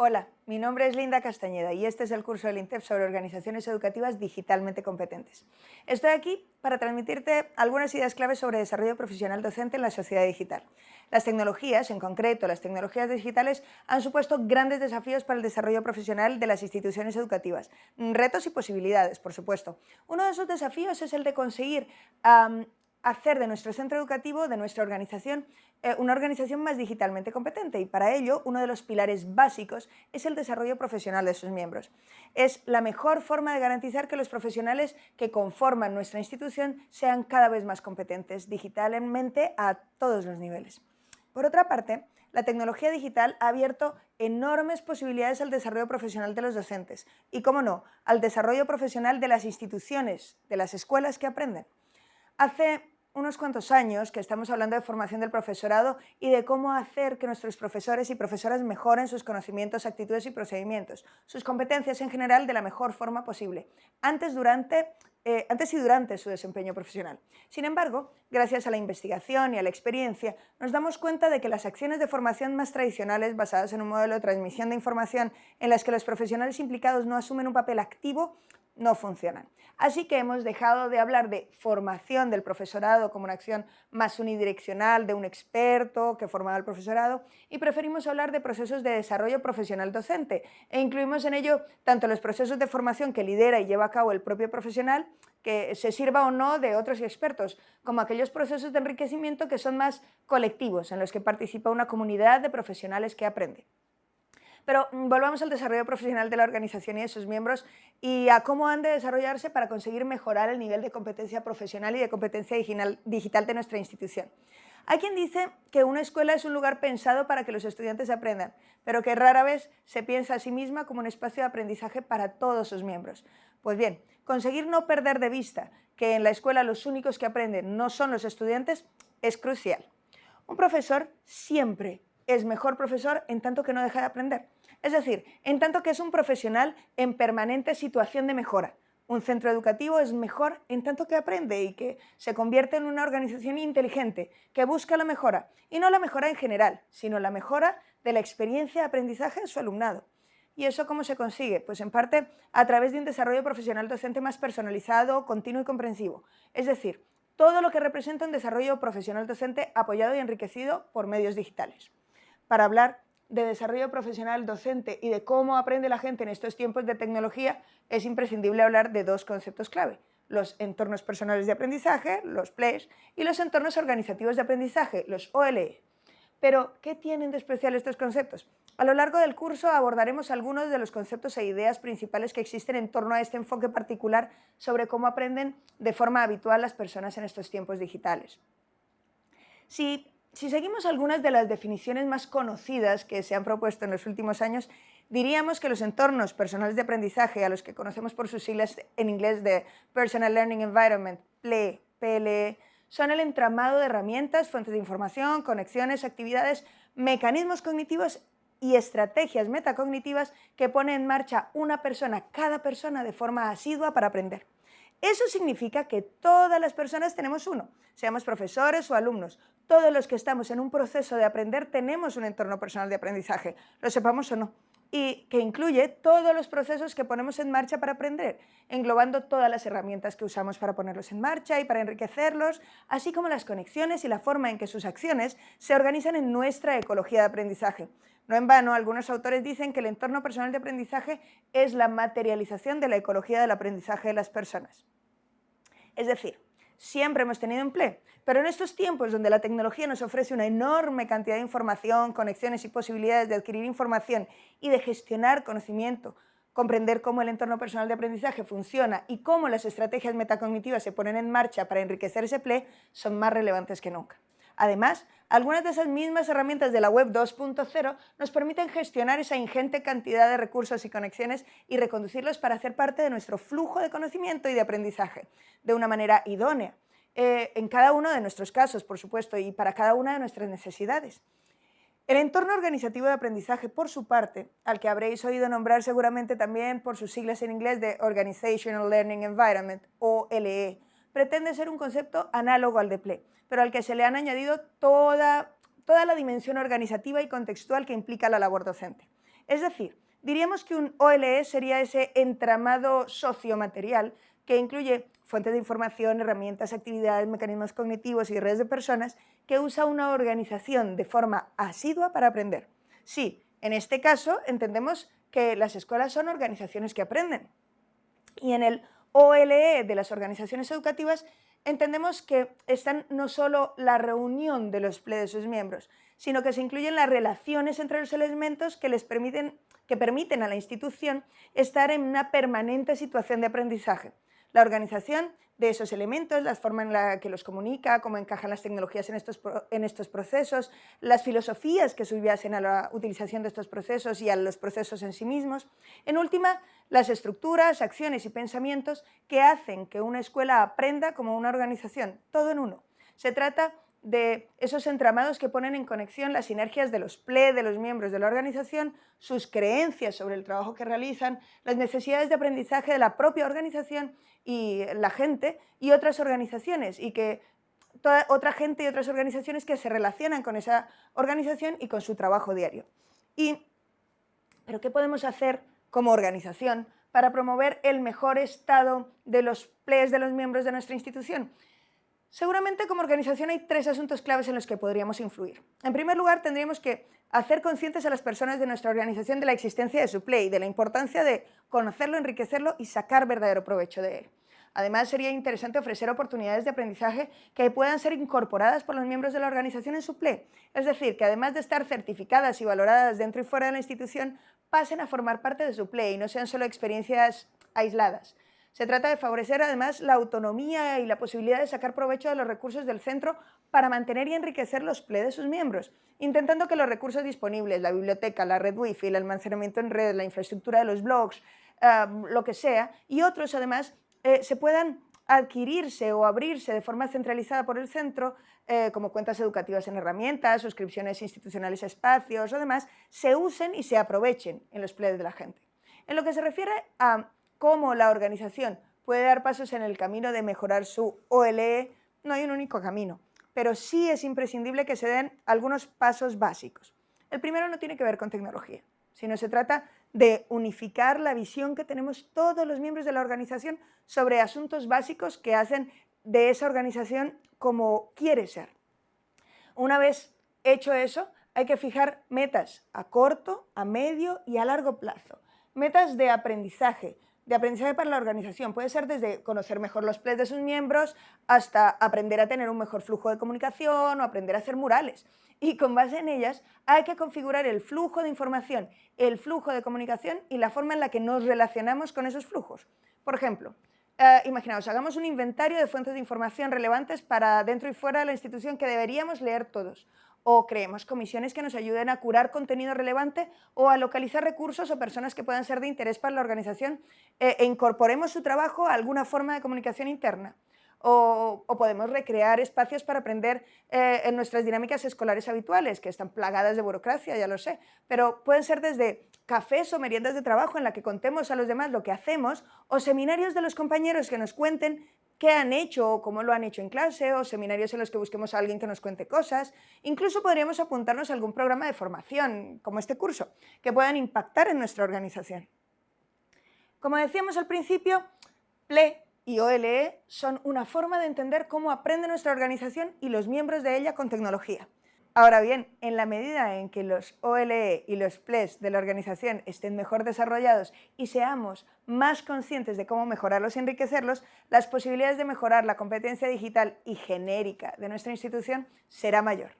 Hola, mi nombre es Linda Castañeda y este es el curso del INTEF sobre organizaciones educativas digitalmente competentes. Estoy aquí para transmitirte algunas ideas claves sobre desarrollo profesional docente en la sociedad digital. Las tecnologías, en concreto las tecnologías digitales, han supuesto grandes desafíos para el desarrollo profesional de las instituciones educativas. Retos y posibilidades, por supuesto. Uno de esos desafíos es el de conseguir hacer de nuestro centro educativo, de nuestra organización, eh, una organización más digitalmente competente y para ello uno de los pilares básicos es el desarrollo profesional de sus miembros. Es la mejor forma de garantizar que los profesionales que conforman nuestra institución sean cada vez más competentes digitalmente a todos los niveles. Por otra parte, la tecnología digital ha abierto enormes posibilidades al desarrollo profesional de los docentes y, cómo no, al desarrollo profesional de las instituciones, de las escuelas que aprenden. Hace unos cuantos años que estamos hablando de formación del profesorado y de cómo hacer que nuestros profesores y profesoras mejoren sus conocimientos, actitudes y procedimientos, sus competencias en general de la mejor forma posible, antes, durante, eh, antes y durante su desempeño profesional. Sin embargo, gracias a la investigación y a la experiencia, nos damos cuenta de que las acciones de formación más tradicionales, basadas en un modelo de transmisión de información en las que los profesionales implicados no asumen un papel activo, no funcionan. Así que hemos dejado de hablar de formación del profesorado como una acción más unidireccional de un experto que formaba el profesorado y preferimos hablar de procesos de desarrollo profesional docente e incluimos en ello tanto los procesos de formación que lidera y lleva a cabo el propio profesional, que se sirva o no de otros expertos, como aquellos procesos de enriquecimiento que son más colectivos, en los que participa una comunidad de profesionales que aprende. Pero mm, volvamos al desarrollo profesional de la organización y de sus miembros y a cómo han de desarrollarse para conseguir mejorar el nivel de competencia profesional y de competencia digital de nuestra institución. Hay quien dice que una escuela es un lugar pensado para que los estudiantes aprendan, pero que rara vez se piensa a sí misma como un espacio de aprendizaje para todos sus miembros. Pues bien, conseguir no perder de vista que en la escuela los únicos que aprenden no son los estudiantes es crucial. Un profesor siempre es mejor profesor en tanto que no deja de aprender. Es decir, en tanto que es un profesional en permanente situación de mejora. Un centro educativo es mejor en tanto que aprende y que se convierte en una organización inteligente que busca la mejora, y no la mejora en general, sino la mejora de la experiencia de aprendizaje de su alumnado. ¿Y eso cómo se consigue? Pues en parte a través de un desarrollo profesional docente más personalizado, continuo y comprensivo. Es decir, todo lo que representa un desarrollo profesional docente apoyado y enriquecido por medios digitales para hablar de desarrollo profesional docente y de cómo aprende la gente en estos tiempos de tecnología, es imprescindible hablar de dos conceptos clave, los entornos personales de aprendizaje, los PLES, y los entornos organizativos de aprendizaje, los OLE. Pero, ¿qué tienen de especial estos conceptos? A lo largo del curso abordaremos algunos de los conceptos e ideas principales que existen en torno a este enfoque particular sobre cómo aprenden de forma habitual las personas en estos tiempos digitales. Si si seguimos algunas de las definiciones más conocidas que se han propuesto en los últimos años, diríamos que los entornos personales de aprendizaje, a los que conocemos por sus siglas en inglés de Personal Learning Environment, PLE, PLE, son el entramado de herramientas, fuentes de información, conexiones, actividades, mecanismos cognitivos y estrategias metacognitivas que pone en marcha una persona, cada persona, de forma asidua para aprender. Eso significa que todas las personas tenemos uno, seamos profesores o alumnos. Todos los que estamos en un proceso de aprender tenemos un entorno personal de aprendizaje, lo sepamos o no, y que incluye todos los procesos que ponemos en marcha para aprender, englobando todas las herramientas que usamos para ponerlos en marcha y para enriquecerlos, así como las conexiones y la forma en que sus acciones se organizan en nuestra ecología de aprendizaje. No en vano, algunos autores dicen que el entorno personal de aprendizaje es la materialización de la ecología del aprendizaje de las personas. Es decir, siempre hemos tenido empleo, pero en estos tiempos donde la tecnología nos ofrece una enorme cantidad de información, conexiones y posibilidades de adquirir información y de gestionar conocimiento, comprender cómo el entorno personal de aprendizaje funciona y cómo las estrategias metacognitivas se ponen en marcha para enriquecer ese empleo son más relevantes que nunca. Además, algunas de esas mismas herramientas de la web 2.0 nos permiten gestionar esa ingente cantidad de recursos y conexiones y reconducirlos para hacer parte de nuestro flujo de conocimiento y de aprendizaje, de una manera idónea, eh, en cada uno de nuestros casos, por supuesto, y para cada una de nuestras necesidades. El entorno organizativo de aprendizaje, por su parte, al que habréis oído nombrar seguramente también por sus siglas en inglés de Organizational Learning Environment, o LE, pretende ser un concepto análogo al de PLE, pero al que se le han añadido toda, toda la dimensión organizativa y contextual que implica la labor docente. Es decir, diríamos que un OLE sería ese entramado sociomaterial que incluye fuentes de información, herramientas, actividades, mecanismos cognitivos y redes de personas que usa una organización de forma asidua para aprender. Sí, en este caso entendemos que las escuelas son organizaciones que aprenden. Y en el OLE de las organizaciones educativas entendemos que están no solo la reunión de los de sus miembros, sino que se incluyen las relaciones entre los elementos que les permiten, que permiten a la institución estar en una permanente situación de aprendizaje la organización de esos elementos, la forma en la que los comunica, cómo encajan las tecnologías en estos, en estos procesos, las filosofías que subyasen a la utilización de estos procesos y a los procesos en sí mismos. En última, las estructuras, acciones y pensamientos que hacen que una escuela aprenda como una organización, todo en uno. Se trata de esos entramados que ponen en conexión las sinergias de los PLE, de los miembros de la organización, sus creencias sobre el trabajo que realizan, las necesidades de aprendizaje de la propia organización y la gente y otras organizaciones y que toda, otra gente y otras organizaciones que se relacionan con esa organización y con su trabajo diario. Y, ¿Pero qué podemos hacer como organización para promover el mejor estado de los PLEs de los miembros de nuestra institución? Seguramente como organización hay tres asuntos claves en los que podríamos influir. En primer lugar, tendríamos que hacer conscientes a las personas de nuestra organización de la existencia de su play, de la importancia de conocerlo, enriquecerlo y sacar verdadero provecho de él. Además, sería interesante ofrecer oportunidades de aprendizaje que puedan ser incorporadas por los miembros de la organización en su play. Es decir, que además de estar certificadas y valoradas dentro y fuera de la institución, pasen a formar parte de su play y no sean solo experiencias aisladas. Se trata de favorecer además la autonomía y la posibilidad de sacar provecho de los recursos del centro para mantener y enriquecer los PLE de sus miembros, intentando que los recursos disponibles, la biblioteca, la red wifi, el almacenamiento en red, la infraestructura de los blogs, lo que sea, y otros además, eh, se puedan adquirirse o abrirse de forma centralizada por el centro, eh, como cuentas educativas en herramientas, suscripciones institucionales a espacios o demás, se usen y se aprovechen en los PLE de la gente. En lo que se refiere a cómo la organización puede dar pasos en el camino de mejorar su OLE, no hay un único camino, pero sí es imprescindible que se den algunos pasos básicos. El primero no tiene que ver con tecnología, sino se trata de unificar la visión que tenemos todos los miembros de la organización sobre asuntos básicos que hacen de esa organización como quiere ser. Una vez hecho eso, hay que fijar metas a corto, a medio y a largo plazo. Metas de aprendizaje, de aprendizaje para la organización. Puede ser desde conocer mejor los plays de sus miembros hasta aprender a tener un mejor flujo de comunicación o aprender a hacer murales. Y con base en ellas hay que configurar el flujo de información, el flujo de comunicación y la forma en la que nos relacionamos con esos flujos. Por ejemplo, eh, imaginaos, hagamos un inventario de fuentes de información relevantes para dentro y fuera de la institución que deberíamos leer todos o creemos comisiones que nos ayuden a curar contenido relevante o a localizar recursos o personas que puedan ser de interés para la organización eh, e incorporemos su trabajo a alguna forma de comunicación interna. O, podemos recrear espacios para aprender eh, en nuestras dinámicas escolares habituales, que están plagadas de burocracia, ya lo sé, pero pueden ser desde cafés o meriendas de trabajo en la que contemos a los demás lo que hacemos, o seminarios de los compañeros que nos cuenten qué han hecho o cómo lo han hecho en clase, o seminarios en los que busquemos a alguien que nos cuente cosas. Incluso podríamos apuntarnos a algún programa de formación, como este curso, que puedan impactar en nuestra organización. Como decíamos al principio, PLE y OLE son una forma de entender cómo aprende nuestra organización y los miembros de ella con tecnología. Ahora bien, en la medida en que los OLE y los PLES de la organización estén mejor desarrollados y seamos más conscientes de cómo mejorarlos y enriquecerlos, las posibilidades de mejorar la competencia digital y genérica de nuestra institución será mayor.